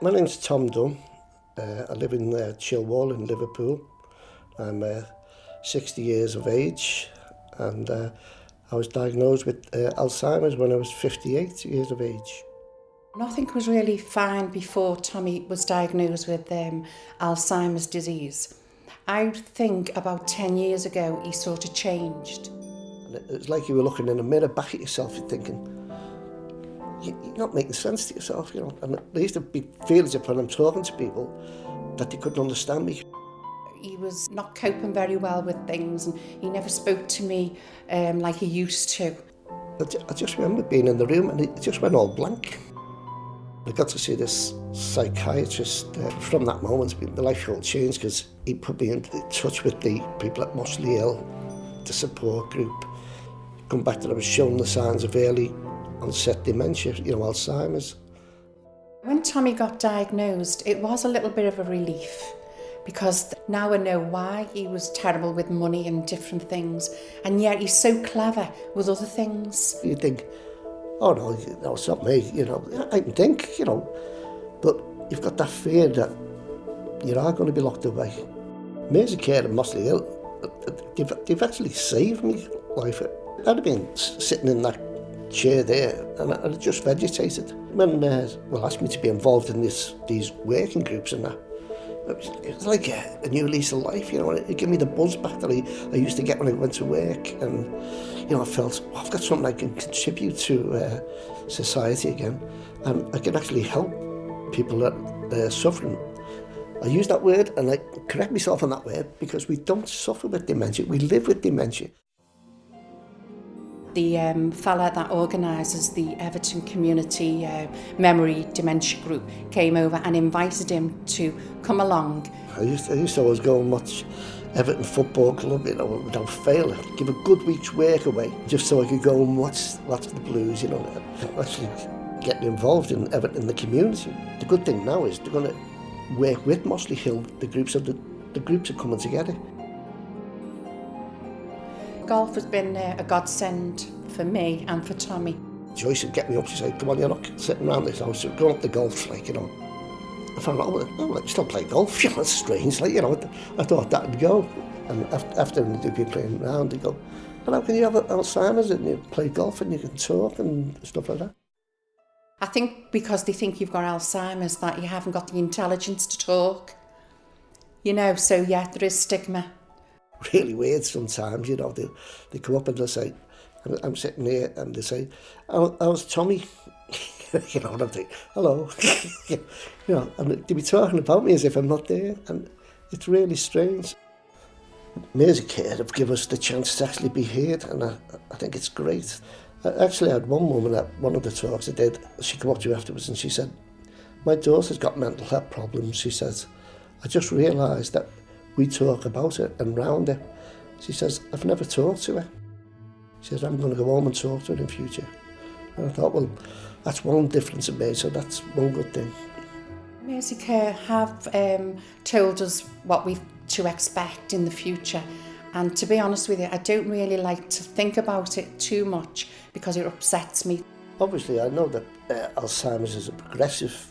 My name's Tom Dunn. Uh, I live in uh, Chilwell in Liverpool. I'm uh, 60 years of age and uh, I was diagnosed with uh, Alzheimer's when I was 58 years of age. Nothing was really fine before Tommy was diagnosed with um, Alzheimer's disease. I think about 10 years ago he sort of changed. It's it was like you were looking in a mirror back at yourself and thinking, you, you're not making sense to yourself, you know. And there used to be feelings upon I'm talking to people that they couldn't understand me. He was not coping very well with things and he never spoke to me um, like he used to. I, I just remember being in the room and it just went all blank. I got to see this psychiatrist uh, from that moment. My life all changed because he put me in touch with the people at Mossley Hill, the support group. Come back that I was shown the signs of early onset dementia, you know, Alzheimer's. When Tommy got diagnosed, it was a little bit of a relief because now I know why he was terrible with money and different things, and yet he's so clever with other things. You think, oh no, no, it's not me, you know, I can think, you know, but you've got that fear that you are going to be locked away. Maze Care and Mossley Hill, they've, they've actually saved me life. I'd have been sitting in that chair there and I, and I just vegetated. When uh, well asked me to be involved in this these working groups and that, it was, it was like a, a new lease of life, you know, it, it gave me the buzz back that I, I used to get when I went to work and, you know, I felt, I've got something I can contribute to uh, society again and I can actually help people that they're uh, suffering. I use that word and I correct myself on that word because we don't suffer with dementia, we live with dementia. the um, fella that organises the Everton Community uh, Memory Dementia Group came over and invited him to come along. I used to, I used to always go and watch Everton Football Club, you know, without fail. I'd give a good week's work away just so I could go and watch, watch the Blues, you know, actually getting involved in Everton in the community. The good thing now is they're going to work with Mossley Hill, the groups of the, the groups are coming together golf has been uh, a godsend for me and for Tommy. Joyce would get me up, she say, come on, you're not sitting around this house, go up the golf, like, you know. I found out, oh, oh let's still play golf, you know, that's strange, like, you know, I thought that would go. And after, after they'd be playing around, they'd go, well, how can you have Alzheimer's and you play golf and you can talk and stuff like that? I think because they think you've got Alzheimer's that you haven't got the intelligence to talk. You know, so yeah, there is stigma really weird sometimes, you know. They, they come up and they'll say, I'm, I'm sitting here and they say, how, how's Tommy? you know, and I'm thinking, hello. you know, and they be talking about me as if I'm not there. And it's really strange. Me as a kid have given us the chance to actually be heard and I, I think it's great. I actually had one woman at one of the talks I did, she came up to me afterwards and she said, my daughter's got mental health problems, she says. I just realised that we talk about it and round it. She says, I've never talked to her. She says, I'm going to go home and talk to her in future. And I thought, well, that's one difference in me, so that's one good thing. Mercy Care have um, told us what we to expect in the future. And to be honest with you, I don't really like to think about it too much because it upsets me. Obviously, I know that uh, Alzheimer's is a progressive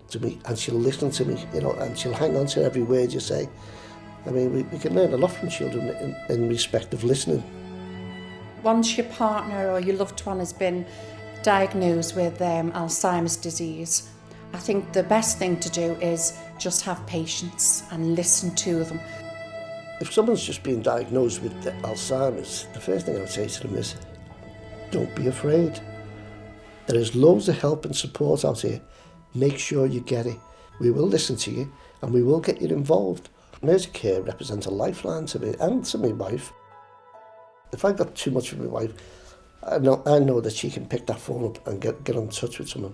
to me and she'll listen to me, you know, and she'll hang on to every word you say. I mean, we, we can learn a lot from children in, in respect of listening. once your partner or your loved one has been diagnosed with um, Alzheimer's disease, I think the best thing to do is just have patience and listen to them. If someone's just been diagnosed with Alzheimer's, the first thing I would say to them is, don't be afraid. There is loads of help and support out here. Make sure you get it. We will listen to you and we will get you involved. Mercy Care represents a lifeline to me and to my wife. if I got too much of my wife, I know, I know that she can pick that phone up and get, get in touch with someone.